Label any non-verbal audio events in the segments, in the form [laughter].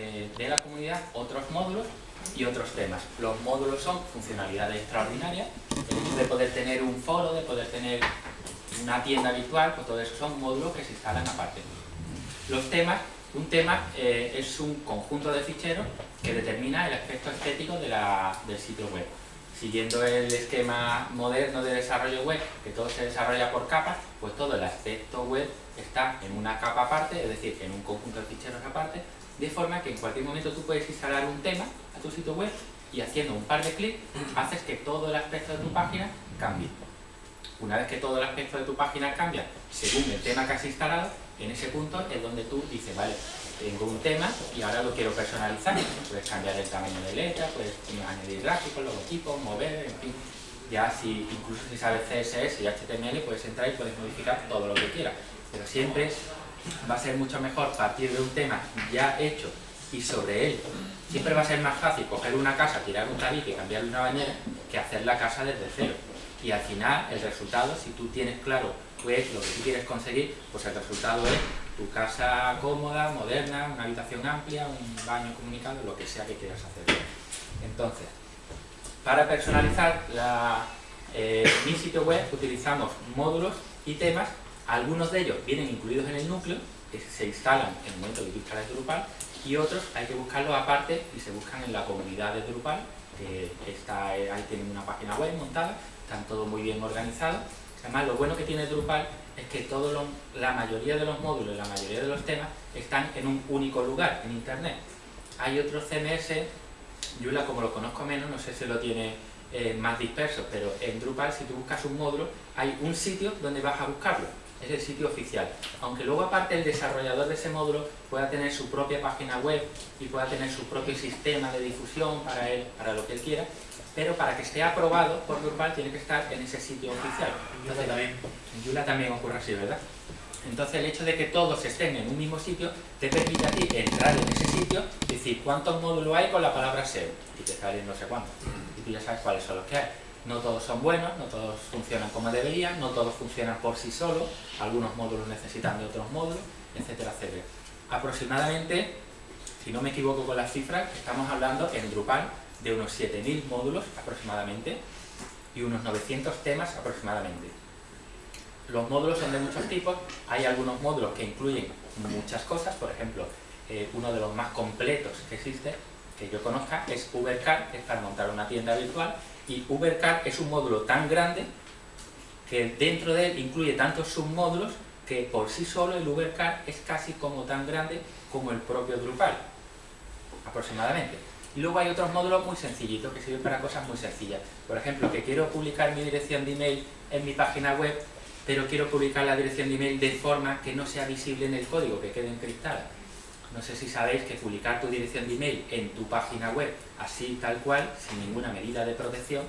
eh, de la comunidad otros módulos y otros temas. Los módulos son funcionalidades extraordinarias, de poder tener un foro, de poder tener una tienda virtual, pues todo eso son módulos que se instalan aparte. Los temas, un tema eh, es un conjunto de ficheros que determina el aspecto estético del sitio web. Siguiendo el esquema moderno de desarrollo web, que todo se desarrolla por capas, pues todo el aspecto web está en una capa aparte, es decir, en un conjunto de ficheros aparte, de forma que en cualquier momento tú puedes instalar un tema a tu sitio web y haciendo un par de clics haces que todo el aspecto de tu página cambie. Una vez que todo el aspecto de tu página cambia según el tema que has instalado, en ese punto es donde tú dices, vale, tengo un tema y ahora lo quiero personalizar. Puedes cambiar el tamaño de letra, puedes añadir gráficos, logotipos, mover, en fin. Ya si, incluso si sabes CSS y HTML, puedes entrar y puedes modificar todo lo que quieras. Pero siempre va a ser mucho mejor partir de un tema ya hecho y sobre él siempre va a ser más fácil coger una casa, tirar un tabique y cambiarle una bañera que hacer la casa desde cero. Y al final, el resultado, si tú tienes claro qué es lo que tú quieres conseguir, pues el resultado es tu casa cómoda, moderna, una habitación amplia, un baño comunicado, lo que sea que quieras hacer. Entonces, para personalizar eh, mi sitio web utilizamos módulos y temas algunos de ellos vienen incluidos en el núcleo, que se instalan en el momento que tú instalas Drupal, y otros hay que buscarlos aparte y se buscan en la comunidad de Drupal, que está, ahí tienen una página web montada, están todos muy bien organizados. Además, lo bueno que tiene Drupal es que todo la mayoría de los módulos, la mayoría de los temas, están en un único lugar, en Internet. Hay otros CMS, Yula como lo conozco menos, no sé si lo tiene eh, más disperso, pero en Drupal si tú buscas un módulo, hay un sitio donde vas a buscarlo es el sitio oficial. Aunque luego aparte el desarrollador de ese módulo pueda tener su propia página web y pueda tener su propio sistema de difusión para él, para lo que él quiera, pero para que esté aprobado por Drupal tiene que estar en ese sitio oficial. En Joomla también. En Joomla también ocurre así, ¿verdad? Entonces el hecho de que todos estén en un mismo sitio te permite a ti entrar en ese sitio y decir cuántos módulos hay con la palabra SEO y te salen no sé cuántos. Y tú ya sabes cuáles son los que hay no todos son buenos, no todos funcionan como deberían, no todos funcionan por sí solos, algunos módulos necesitan de otros módulos, etcétera, etcétera. Aproximadamente, si no me equivoco con las cifras, estamos hablando en Drupal de unos 7.000 módulos aproximadamente y unos 900 temas aproximadamente. Los módulos son de muchos tipos, hay algunos módulos que incluyen muchas cosas, por ejemplo, eh, uno de los más completos que existe, que yo conozca, es UberCar, es para montar una tienda virtual y UberCard es un módulo tan grande que dentro de él incluye tantos submódulos que por sí solo el UberCard es casi como tan grande como el propio Drupal, aproximadamente. Y luego hay otros módulos muy sencillitos que sirven para cosas muy sencillas. Por ejemplo, que quiero publicar mi dirección de email en mi página web, pero quiero publicar la dirección de email de forma que no sea visible en el código, que quede encriptada. No sé si sabéis que publicar tu dirección de email en tu página web, así tal cual, sin ninguna medida de protección,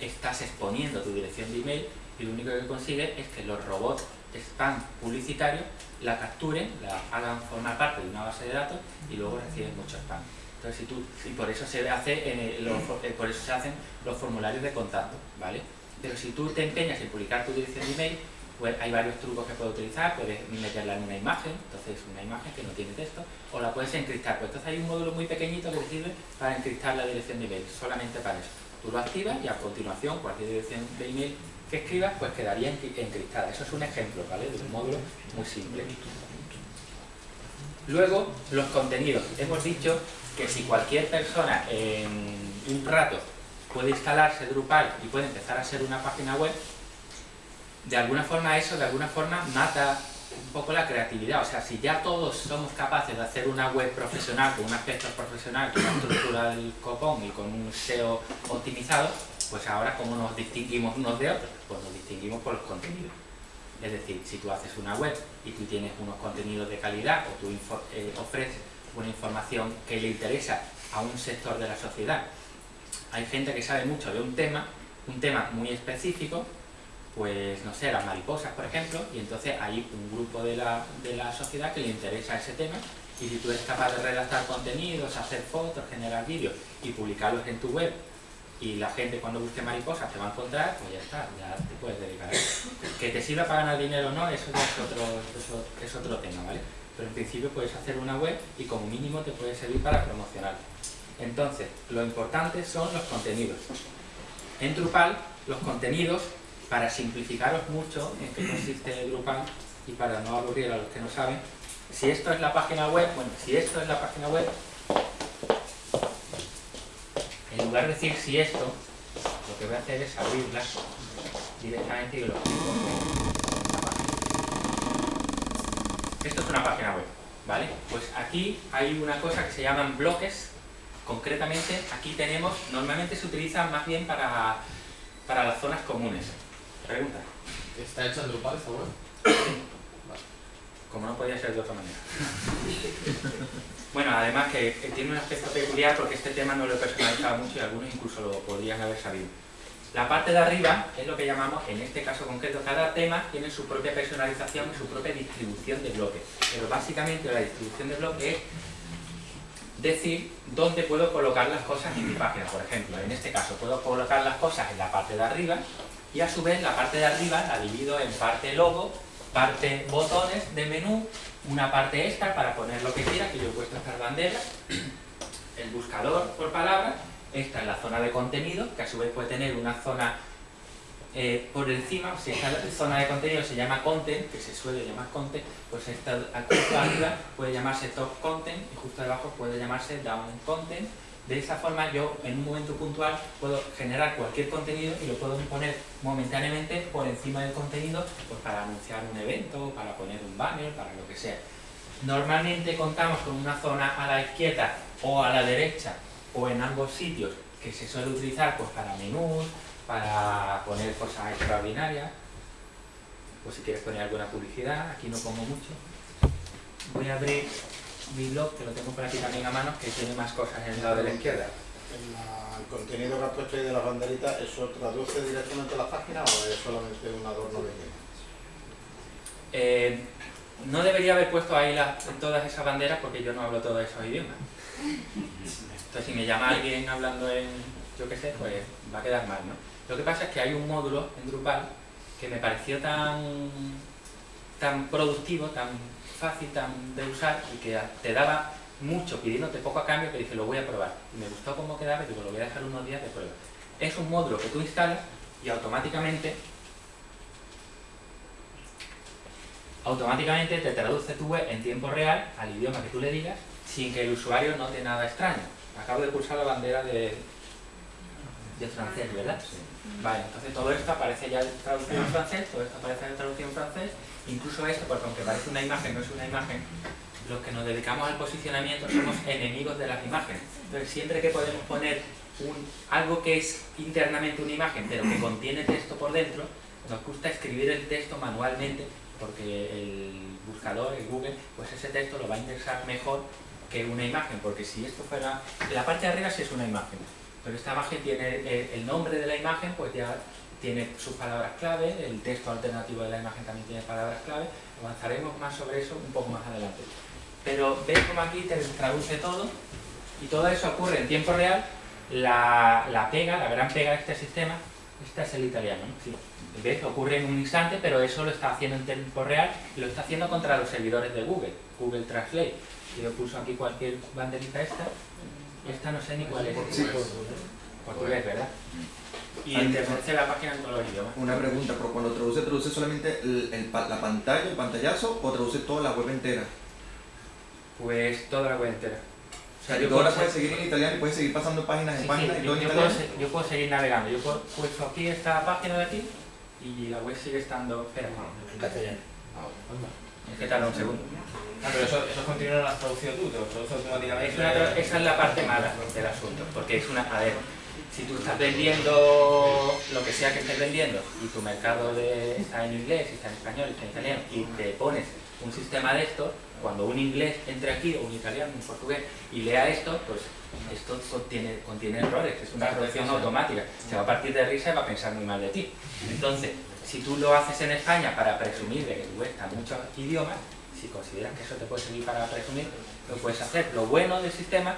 estás exponiendo tu dirección de email y lo único que consigue es que los robots spam publicitarios la capturen, la hagan formar parte de una base de datos y luego reciben mucho spam. Entonces, si tú, y por eso se hace en eh, por eso se hacen los formularios de contacto, ¿vale? Pero si tú te empeñas en publicar tu dirección de email, pues hay varios trucos que puedes utilizar, puedes meterla en una imagen, entonces una imagen que no tiene texto, o la puedes encriptar. Pues entonces hay un módulo muy pequeñito que te sirve para encriptar la dirección de email, solamente para eso. Tú lo activas y a continuación cualquier dirección de email que escribas pues quedaría encriptada. Eso es un ejemplo, ¿vale? De un módulo muy simple. Luego, los contenidos. Hemos dicho que si cualquier persona en un rato puede instalarse Drupal y puede empezar a ser una página web, de alguna forma eso, de alguna forma, mata un poco la creatividad. O sea, si ya todos somos capaces de hacer una web profesional, con un aspecto profesional, con una estructura del copón y con un SEO optimizado, pues ahora ¿cómo nos distinguimos unos de otros? Pues nos distinguimos por los contenidos. Es decir, si tú haces una web y tú tienes unos contenidos de calidad o tú eh, ofreces una información que le interesa a un sector de la sociedad, hay gente que sabe mucho de un tema, un tema muy específico, pues no sé, las mariposas, por ejemplo, y entonces hay un grupo de la, de la sociedad que le interesa ese tema y si tú eres capaz de redactar contenidos, hacer fotos, generar vídeos y publicarlos en tu web y la gente cuando busque mariposas te va a encontrar, pues ya está, ya te puedes dedicar a eso. Que te sirva para ganar dinero o no, eso es otro, eso es otro tema, ¿vale? pero en principio puedes hacer una web y como mínimo te puede servir para promocionar. Entonces, lo importante son los contenidos. En Drupal, los contenidos, para simplificaros mucho en qué consiste Drupal y para no aburrir a los que no saben, si esto es la página web, bueno, si esto es la página web, en lugar de decir si esto, lo que voy a hacer es abrirla directamente y lo explico Esto es una página web, ¿vale? Pues aquí hay una cosa que se llaman bloques, concretamente aquí tenemos, normalmente se utilizan más bien para, para las zonas comunes. Pregunta. ¿Está hecho en Drupal esta web? Como no podía ser de otra manera. bueno, además que, tiene un aspecto peculiar porque este tema no lo he personalizado mucho y algunos incluso lo podrían haber sabido. La parte de arriba es lo que llamamos, en este caso concreto, cada tema tiene su propia personalización y su propia distribución de bloques. Pero básicamente la distribución de bloques es decir dónde puedo colocar las cosas en mi página. Por ejemplo, en este caso puedo colocar las cosas en la parte de arriba y a su vez la parte de arriba la divido en parte logo, parte botones de menú, una parte extra para poner lo que quiera, que yo he puesto estas banderas, [clears throat] el buscador por palabra esta es la zona de contenido, que a su vez puede tener una zona eh, por encima, si esta zona de contenido se llama content, que se suele llamar content, pues esta justo arriba puede llamarse top content y justo debajo puede llamarse down content. De esa forma yo en un momento puntual puedo generar cualquier contenido y lo puedo poner momentáneamente por encima del contenido pues para anunciar un evento, para poner un banner, para lo que sea. Normalmente contamos con una zona a la izquierda o a la derecha o en ambos sitios que se suele utilizar pues para menús, para poner cosas extraordinarias, pues si quieres poner alguna publicidad, aquí no pongo mucho. Voy a abrir mi blog, que lo tengo por aquí también a mano, que tiene más cosas en el lado de la izquierda. el contenido que has puesto ahí de las banderitas, ¿eso traduce directamente a la página o es solamente un adorno de eh, no debería haber puesto ahí todas esas banderas porque yo no hablo todos esos idiomas. Entonces, si me llama alguien hablando en, yo qué sé, pues va a quedar mal, ¿no? Lo que pasa es que hay un módulo en Drupal que me pareció tan, tan productivo, tan fácil de usar y que te daba mucho pidiéndote poco a cambio que dije lo voy a probar. Y me gustó cómo quedaba y digo lo voy a dejar unos días de prueba. Es un módulo que tú instalas y automáticamente automáticamente te traduce tu web en tiempo real al idioma que tú le digas sin que el usuario note nada extraño. Acabo de pulsar la bandera de, de francés, ¿verdad? Vale, entonces todo esto aparece ya traducido en francés, todo esto aparece traducido en francés, incluso esto, porque aunque parece una imagen, no es una imagen, los que nos dedicamos al posicionamiento somos enemigos de las imágenes. Entonces siempre que podemos poner un, algo que es internamente una imagen, pero que contiene texto por dentro, nos gusta escribir el texto manualmente, porque el buscador, el Google, pues ese texto lo va a indexar mejor que una imagen, porque si esto fuera... La parte de arriba sí es una imagen, pero esta imagen tiene eh, el nombre de la imagen, pues ya tiene sus palabras clave, el texto alternativo de la imagen también tiene palabras clave, avanzaremos más sobre eso un poco más adelante. Pero ves como aquí te traduce todo, y todo eso ocurre en tiempo real, la, la pega, la gran pega de este sistema, esta es el italiano, ¿no? Sí. ¿Ves? Ocurre en un instante, pero eso lo está haciendo en tiempo real y lo está haciendo contra los servidores de Google, Google Translate yo pulso aquí cualquier banderita esta, esta no sé ni cuál es. Sí, portugués, ¿verdad? Y traduce la página en todos los idiomas. Una pregunta, pero cuando traduce, ¿traduce solamente el, la pantalla, el pantallazo o traduce toda la web entera? Pues toda la web entera. O sea, yo puedo puedes seguir en italiano y puedes seguir pasando páginas en páginas y todo yo, Puedo, yo puedo seguir navegando. Yo puedo puesto aquí esta página de aquí y la web sigue estando... Espera, en castellano. Es que tarda un segundo. Ah, pero eso, eso continúa lo has traducido tú, te lo traduces automáticamente. esa es la parte mala del asunto, porque es una. A ver, si tú estás vendiendo lo que sea que estés vendiendo y tu mercado de, está en inglés, está en español, está en italiano y te pones un sistema de esto, cuando un inglés entre aquí o un italiano, un portugués y lea esto, pues esto contiene, contiene errores, es una traducción automática. Se va a partir de risa y va a pensar muy mal de ti. Entonces, si tú lo haces en España para presumir de que tú estás muchos idiomas, si consideras que eso te puede servir para presumir, lo puedes hacer. Lo bueno del sistema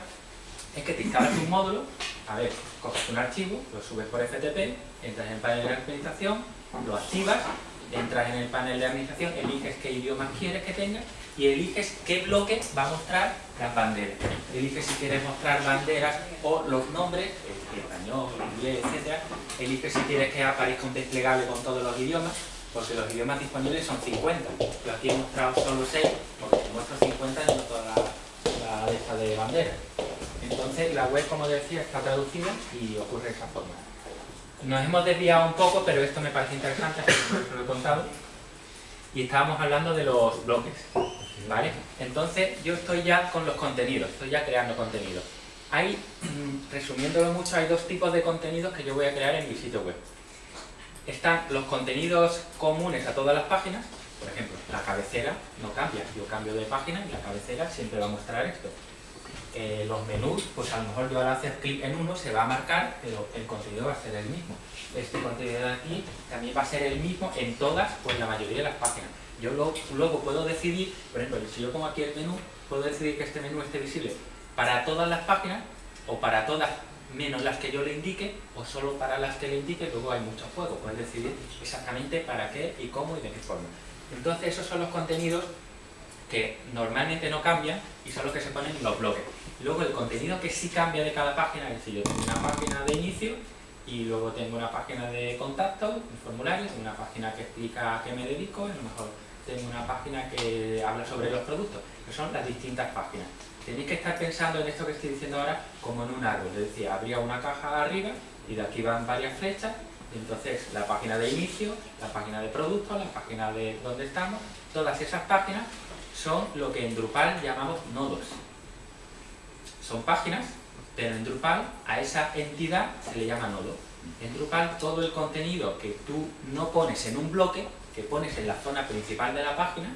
es que te instalas un módulo, a ver, coges un archivo, lo subes por FTP, entras en el panel de administración, lo activas, entras en el panel de administración, eliges qué idiomas quieres que tenga y eliges qué bloque va a mostrar las banderas. Eliges si quieres mostrar banderas o los nombres, el español, el inglés, etc. Eliges si quieres que aparezca un desplegable con todos los idiomas, porque los idiomas disponibles son 50. Yo aquí he mostrado solo 6, porque si muestro 50 no toda la, la lista de banderas. Entonces la web, como decía, está traducida y ocurre de esa forma. Nos hemos desviado un poco, pero esto me parece interesante, [laughs] así que lo he contado. Y estábamos hablando de los bloques, ¿vale? Entonces yo estoy ya con los contenidos, estoy ya creando contenido. Hay, mm, resumiéndolo mucho, hay dos tipos de contenidos que yo voy a crear en mi sitio web. Están los contenidos comunes a todas las páginas, por ejemplo, la cabecera no cambia, yo cambio de página y la cabecera siempre va a mostrar esto. Eh, los menús, pues a lo mejor yo al hacer clic en uno se va a marcar, pero el contenido va a ser el mismo. Este contenido de aquí también va a ser el mismo en todas en la mayoría de las páginas. Yo luego, luego puedo decidir, por ejemplo, si yo pongo aquí el menú, puedo decidir que este menú esté visible para todas las páginas o para todas menos las que yo le indique o solo para las que le indique, luego hay muchos juegos, puedes decidir exactamente para qué y cómo y de qué forma. Entonces esos son los contenidos que normalmente no cambian y son los que se ponen en los bloques. Luego el contenido que sí cambia de cada página, es decir, yo tengo una página de inicio y luego tengo una página de contacto, un formulario, una página que explica a qué me dedico, a lo mejor tengo una página que habla sobre los productos, que son las distintas páginas. Tenéis que estar pensando en esto que estoy diciendo ahora como en un árbol, es decir, habría una caja arriba y de aquí van varias flechas, entonces la página de inicio, la página de producto, la página de donde estamos, todas esas páginas son lo que en Drupal llamamos nodos son páginas, pero en Drupal a esa entidad se le llama nodo. En Drupal todo el contenido que tú no pones en un bloque, que pones en la zona principal de la página,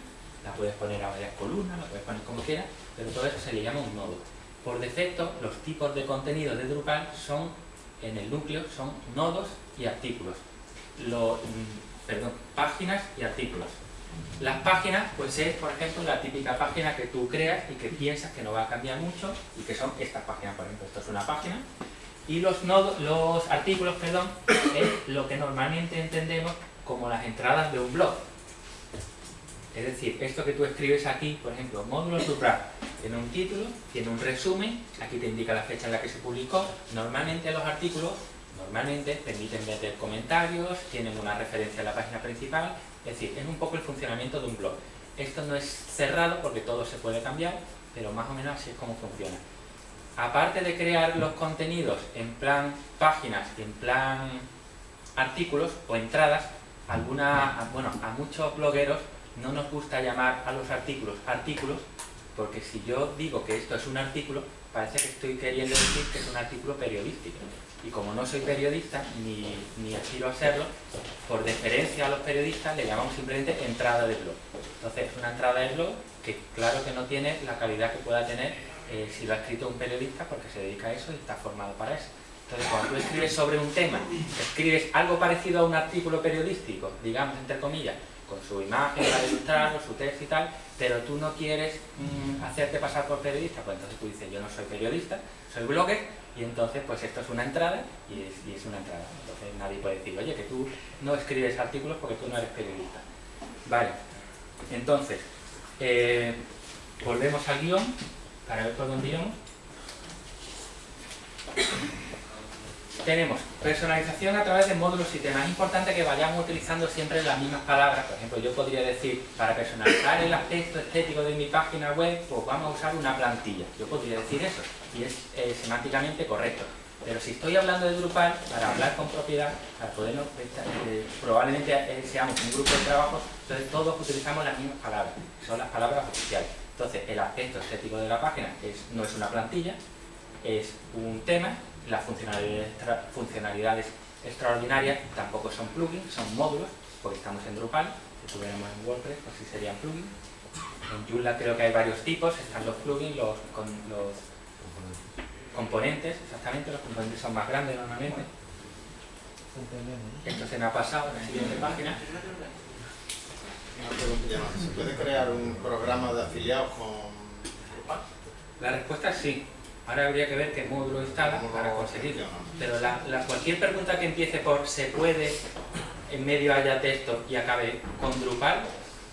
la puedes poner a varias columnas, la puedes poner como quieras, pero todo eso se le llama un nodo. Por defecto, los tipos de contenido de Drupal son, en el núcleo, son nodos y artículos. Mm, perdón, páginas y artículos. Las páginas, pues es, por ejemplo, la típica página que tú creas y que piensas que no va a cambiar mucho y que son estas páginas, por ejemplo, esto es una página. Y los, nodos, los artículos, perdón, es lo que normalmente entendemos como las entradas de un blog. Es decir, esto que tú escribes aquí, por ejemplo, módulo Drupal, tiene un título, tiene un resumen, aquí te indica la fecha en la que se publicó. Normalmente los artículos normalmente permiten meter comentarios, tienen una referencia a la página principal es decir, es un poco el funcionamiento de un blog. Esto no es cerrado porque todo se puede cambiar, pero más o menos así es como funciona. Aparte de crear los contenidos en plan páginas en plan artículos o entradas, alguna, bueno, a muchos blogueros no nos gusta llamar a los artículos artículos, porque si yo digo que esto es un artículo, parece que estoy queriendo decir que es un artículo periodístico y como no soy periodista, ni, ni aspiro a serlo, por deferencia a los periodistas le llamamos simplemente entrada de blog. Entonces es una entrada de blog que claro que no tiene la calidad que pueda tener eh, si lo ha escrito un periodista porque se dedica a eso y está formado para eso. Entonces cuando tú escribes sobre un tema, escribes algo parecido a un artículo periodístico, digamos entre comillas, con su imagen para ilustrarlo, su texto y tal, pero tú no quieres mm, hacerte pasar por periodista, pues entonces tú dices yo no soy periodista, soy blogger y entonces, pues esto es una entrada y es, una entrada. Entonces nadie puede decir, oye, que tú no escribes artículos porque tú no eres periodista. Vale, entonces, eh, volvemos al guion para ver por dónde íbamos. Tenemos personalización a través de módulos y temas. Es importante que vayamos utilizando siempre las mismas palabras. Por ejemplo, yo podría decir, para personalizar el aspecto estético de mi página web, pues vamos a usar una plantilla. Yo podría decir eso y es eh, semánticamente correcto. Pero si estoy hablando de Drupal, para hablar con propiedad, para podernos, eh, probablemente eh, seamos un grupo de trabajo, entonces todos utilizamos las mismas palabras, son las palabras oficiales. Entonces el aspecto estético de la página es, no es una plantilla, es un tema, las funcionalidades, funcionalidades extraordinarias tampoco son plugins, son módulos, porque estamos en Drupal, si estuviéramos en WordPress, pues sí serían plugins. En Joomla creo que hay varios tipos, están los plugins, los, con, los componentes, exactamente, los componentes son más grandes normalmente. Esto se me ha pasado en la siguiente página. ¿Se puede crear un programa de afiliados con La respuesta es sí. Ahora habría que ver qué módulo instala para conseguirlo. Pero la, cualquier pregunta que empiece por se puede, en medio haya texto y acabe con Drupal,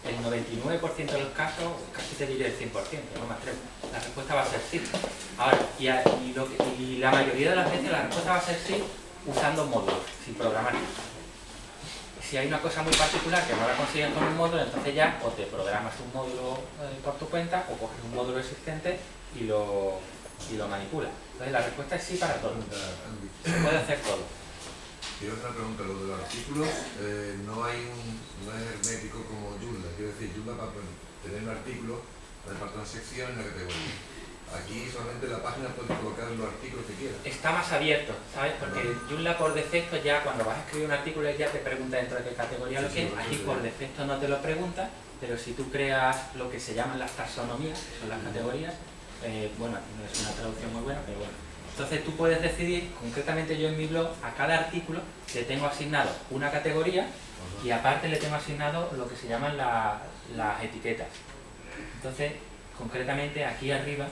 el 99% de los casos, casi te diré el 100%, no me atrevo. La respuesta va a ser sí. Ahora, y, a- y lo que- y la mayoría de las veces la respuesta va a ser sí usando módulos, sin programar. Si hay una cosa muy particular que no la consigues con un módulo, entonces ya o te programas un módulo eh, por tu cuenta o coges un módulo existente y lo, y lo manipulas. Entonces la respuesta es sí para todo. Se puede hacer todo. Y otra pregunta, lo de los artículos, eh, no hay un, no es hermético como Joomla, quiero decir, Joomla para tener un artículo, falta una sección en la categoría. Aquí solamente la página puede colocar los artículos que quiera. Está más abierto, ¿sabes? Porque Joomla por defecto ya cuando vas a escribir un artículo ya te pregunta dentro de qué categoría lo Sí, quieres. Aquí por defecto no te lo pregunta, pero si tú creas lo que se llaman las taxonomías, que son las categorías, eh, bueno, no es una traducción muy buena, pero bueno. Entonces tú puedes decidir, concretamente yo en mi blog, a cada artículo le tengo asignado una categoría y aparte le tengo asignado lo que se llaman la- las etiquetas. Entonces, concretamente aquí arriba,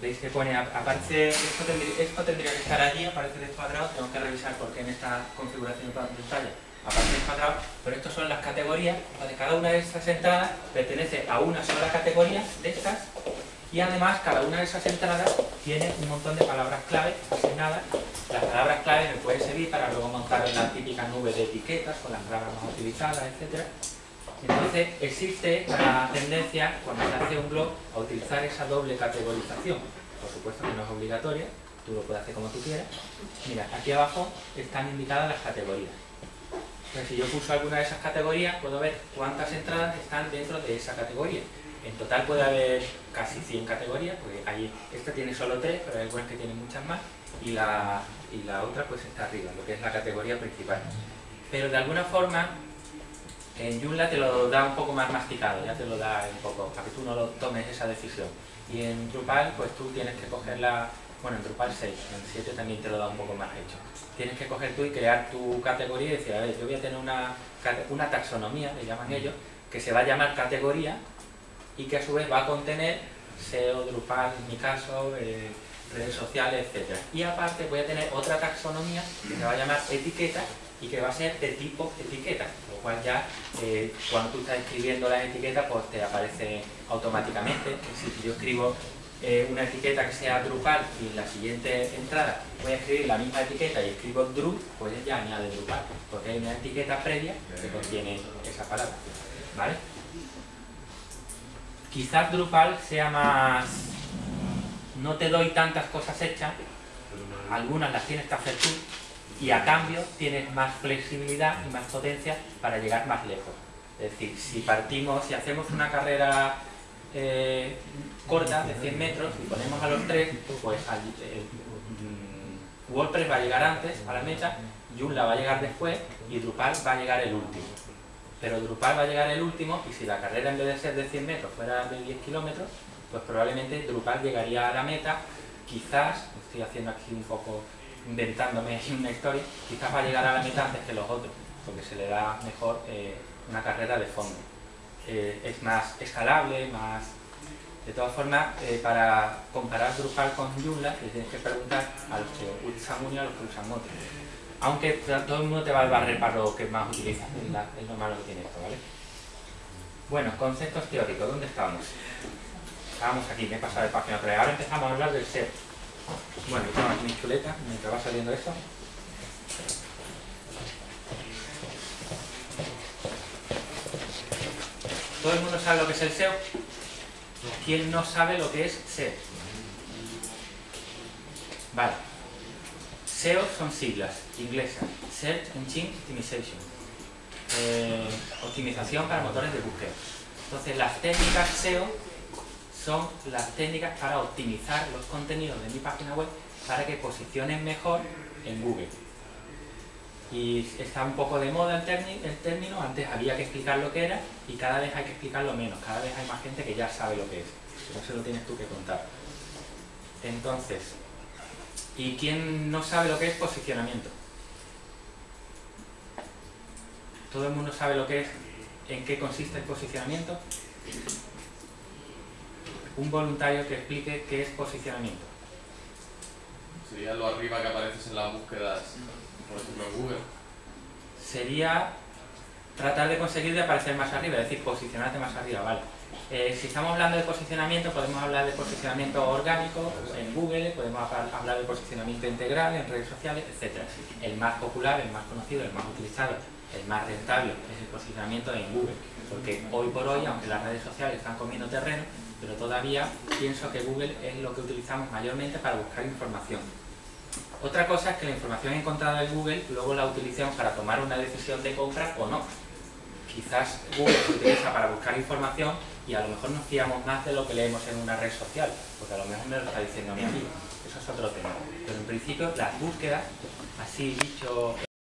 veis que pone, ap- aparece, esto tendría, esto tendría que estar allí, aparece descuadrado, tengo que revisar por qué en esta configuración de pantalla aparece descuadrado, pero estas son las categorías, cada una de estas entradas pertenece a una sola categoría de estas y además cada una de esas entradas tiene un montón de palabras clave asignadas. Las palabras clave me pueden servir para luego montar la típica nube de etiquetas con las palabras más utilizadas, etc. Entonces existe la tendencia, cuando se hace un blog, a utilizar esa doble categorización. Por supuesto que no es obligatoria, tú lo puedes hacer como tú quieras. Mira, aquí abajo están indicadas las categorías. Si yo pulso alguna de esas categorías, puedo ver cuántas entradas están dentro de esa categoría. En total puede haber casi 100 categorías, porque ahí esta tiene solo 3, pero hay algunas que tienen muchas más, y la, y la otra pues está arriba, lo que es la categoría principal. Pero de alguna forma, en Joomla te lo da un poco más masticado, ya te lo da un poco, para que tú no lo tomes esa decisión. Y en Drupal, pues tú tienes que coger la, bueno, en Drupal 6, en 7 también te lo da un poco más hecho. Tienes que coger tú y crear tu categoría y decir, a ver, yo voy a tener una, una taxonomía, le llaman ellos, que se va a llamar categoría y que a su vez va a contener SEO, Drupal, en mi caso, eh, redes sociales, etc. Y aparte voy a tener otra taxonomía que se va a llamar etiqueta y que va a ser de tipo etiqueta, lo cual ya eh, cuando tú estás escribiendo las etiquetas pues te aparece automáticamente. Si yo escribo eh, una etiqueta que sea Drupal y en la siguiente entrada voy a escribir la misma etiqueta y escribo Dru, pues ya añade Drupal, porque hay una etiqueta previa que contiene esa palabra. ¿Vale? Quizás Drupal sea más... No te doy tantas cosas hechas, algunas las tienes que hacer tú, y a cambio tienes más flexibilidad y más potencia para llegar más lejos. Es decir, si partimos, si hacemos una carrera eh, corta de 100 metros y ponemos a los tres, pues mm, WordPress va a llegar antes a la meta, Joomla va a llegar después y Drupal va a llegar el último. Pero Drupal va a llegar el último y si la carrera en vez de ser de 100 metros fuera de 10 kilómetros, pues probablemente Drupal llegaría a la meta, quizás, estoy haciendo aquí un poco, inventándome [laughs] una historia, quizás va a llegar a la meta antes que los otros, porque se le da mejor eh, una carrera de fondo. Eh, es más escalable, más... De todas formas, eh, para comparar Drupal con Joomla, le tienes que preguntar a los que usan uno y a los que usan otro. Aunque todo el mundo te va a barrer para lo que más utilizas, es, lo malo que tiene esto, ¿vale? Bueno, conceptos teóricos, ¿dónde estábamos? Estábamos aquí, me he pasado de página vez. Ahora empezamos a hablar del SEO. Bueno, yo aquí mi chuleta, mientras va saliendo esto. ¿Todo el mundo sabe lo que es el SEO? ¿Quién no sabe lo que es SEO? Vale. SEO son siglas inglesas. Search Engine Optimization. Eh, optimización para motores de búsqueda. Entonces las técnicas SEO son las técnicas para optimizar los contenidos de mi página web para que posicionen mejor en Google. Y está un poco de moda el, término, antes había que explicar lo que era y cada vez hay que explicarlo menos, cada vez hay más gente que ya sabe lo que es, no se lo tienes tú que contar. Entonces, ¿y quién no sabe lo que es posicionamiento? ¿Todo el mundo sabe lo que es, en qué consiste el posicionamiento? Un voluntario que explique qué es posicionamiento. Sería lo arriba que apareces en las búsquedas, Sería tratar de conseguir de aparecer más arriba, es decir, posicionarte más arriba, ¿vale? Eh, si estamos hablando de posicionamiento, podemos hablar de posicionamiento orgánico en Google, podemos hablar de posicionamiento integral en redes sociales, etc. El más popular, el más conocido, el más utilizado, el más rentable es el posicionamiento en Google, porque hoy por hoy, aunque las redes sociales están comiendo terreno, pero todavía pienso que Google es lo que utilizamos mayormente para buscar información. Otra cosa es que la información encontrada en Google luego la utilicemos para tomar una decisión de compra o no. Quizás Google se utiliza para buscar información y a lo mejor nos fiamos más de lo que leemos en una red social, porque a lo mejor me lo está diciendo mi amigo. Eso es otro tema. Pero en principio las búsquedas, así dicho